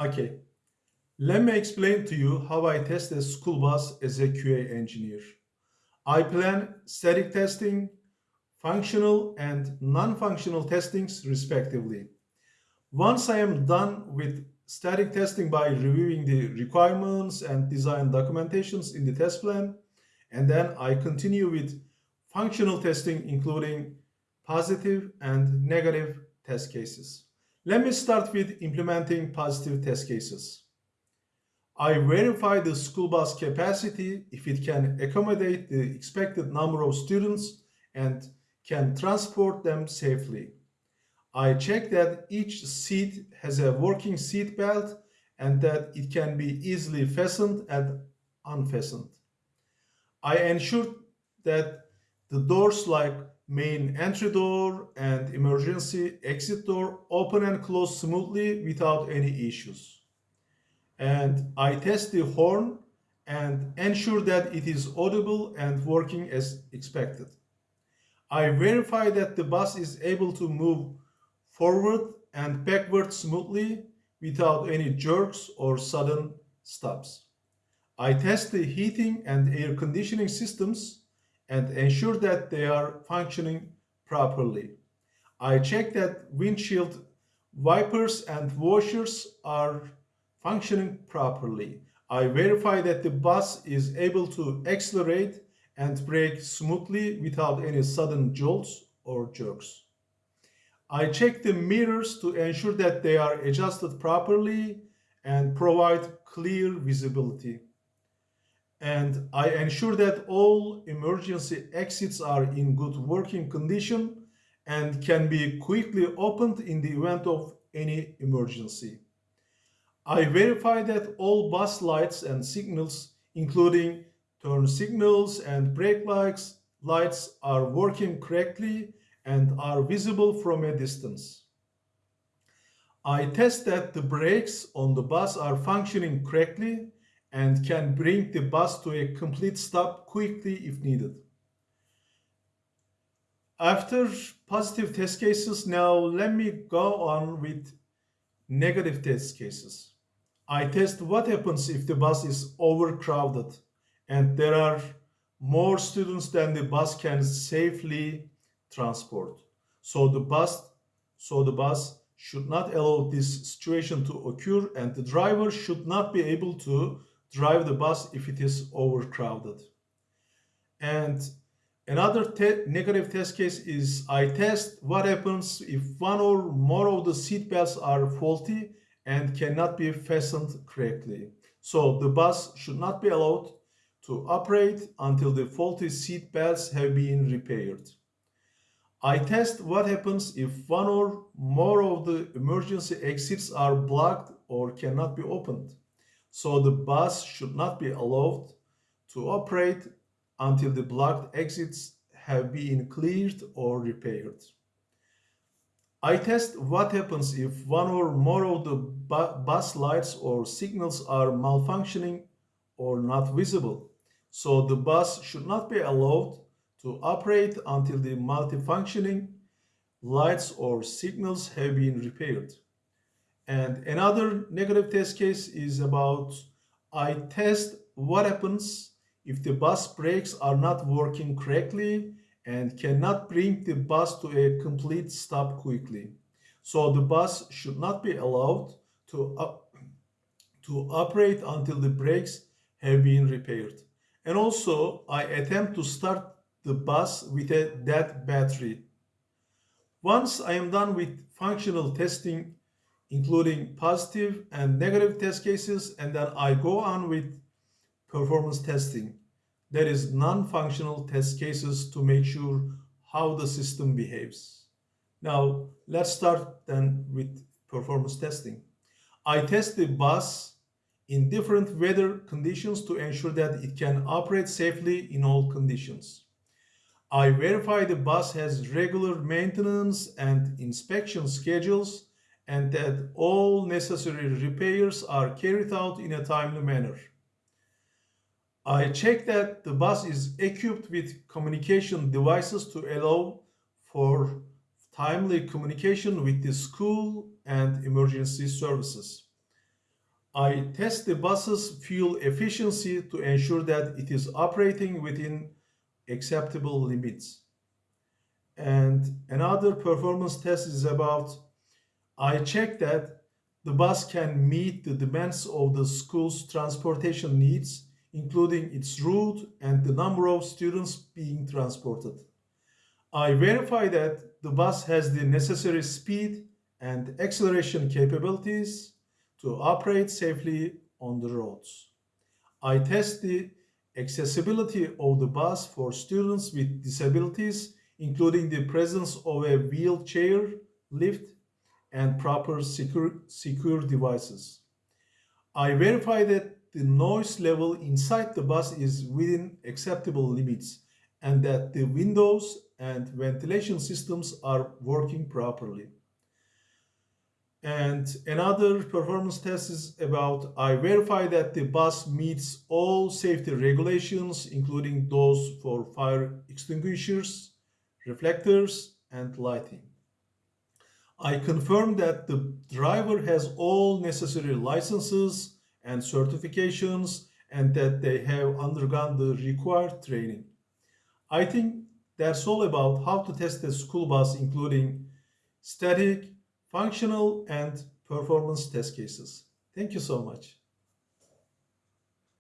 Okay, let me explain to you how I test a school bus as a QA engineer. I plan static testing, functional and non-functional testings respectively. Once I am done with static testing by reviewing the requirements and design documentations in the test plan, and then I continue with functional testing including positive and negative test cases. Let me start with implementing positive test cases. I verify the school bus capacity if it can accommodate the expected number of students and can transport them safely. I check that each seat has a working seat belt and that it can be easily fastened and unfastened. I ensure that the doors like main entry door and emergency exit door open and close smoothly without any issues. And I test the horn and ensure that it is audible and working as expected. I verify that the bus is able to move forward and backward smoothly without any jerks or sudden stops. I test the heating and air conditioning systems and ensure that they are functioning properly. I check that windshield wipers and washers are functioning properly. I verify that the bus is able to accelerate and brake smoothly without any sudden jolts or jerks. I check the mirrors to ensure that they are adjusted properly and provide clear visibility and I ensure that all emergency exits are in good working condition and can be quickly opened in the event of any emergency. I verify that all bus lights and signals, including turn signals and brake lights, lights are working correctly and are visible from a distance. I test that the brakes on the bus are functioning correctly and can bring the bus to a complete stop quickly if needed. After positive test cases, now let me go on with negative test cases. I test what happens if the bus is overcrowded and there are more students than the bus can safely transport. So the bus, so the bus should not allow this situation to occur and the driver should not be able to drive the bus if it is overcrowded. And another te negative test case is I test what happens if one or more of the seat belts are faulty and cannot be fastened correctly. So the bus should not be allowed to operate until the faulty seat belts have been repaired. I test what happens if one or more of the emergency exits are blocked or cannot be opened. So the bus should not be allowed to operate until the blocked exits have been cleared or repaired. I test what happens if one or more of the bu bus lights or signals are malfunctioning or not visible. So the bus should not be allowed to operate until the multifunctioning lights or signals have been repaired. And another negative test case is about I test what happens if the bus brakes are not working correctly and cannot bring the bus to a complete stop quickly. So the bus should not be allowed to, to operate until the brakes have been repaired. And also I attempt to start the bus with a dead battery. Once I am done with functional testing including positive and negative test cases, and then I go on with performance testing. That is non-functional test cases to make sure how the system behaves. Now, let's start then with performance testing. I test the bus in different weather conditions to ensure that it can operate safely in all conditions. I verify the bus has regular maintenance and inspection schedules and that all necessary repairs are carried out in a timely manner. I check that the bus is equipped with communication devices to allow for timely communication with the school and emergency services. I test the bus's fuel efficiency to ensure that it is operating within acceptable limits. And another performance test is about I check that the bus can meet the demands of the school's transportation needs, including its route and the number of students being transported. I verify that the bus has the necessary speed and acceleration capabilities to operate safely on the roads. I test the accessibility of the bus for students with disabilities, including the presence of a wheelchair lift and proper secure, secure devices. I verify that the noise level inside the bus is within acceptable limits and that the windows and ventilation systems are working properly. And another performance test is about I verify that the bus meets all safety regulations, including those for fire extinguishers, reflectors, and lighting. I confirm that the driver has all necessary licenses and certifications and that they have undergone the required training. I think that's all about how to test a school bus, including static, functional, and performance test cases. Thank you so much.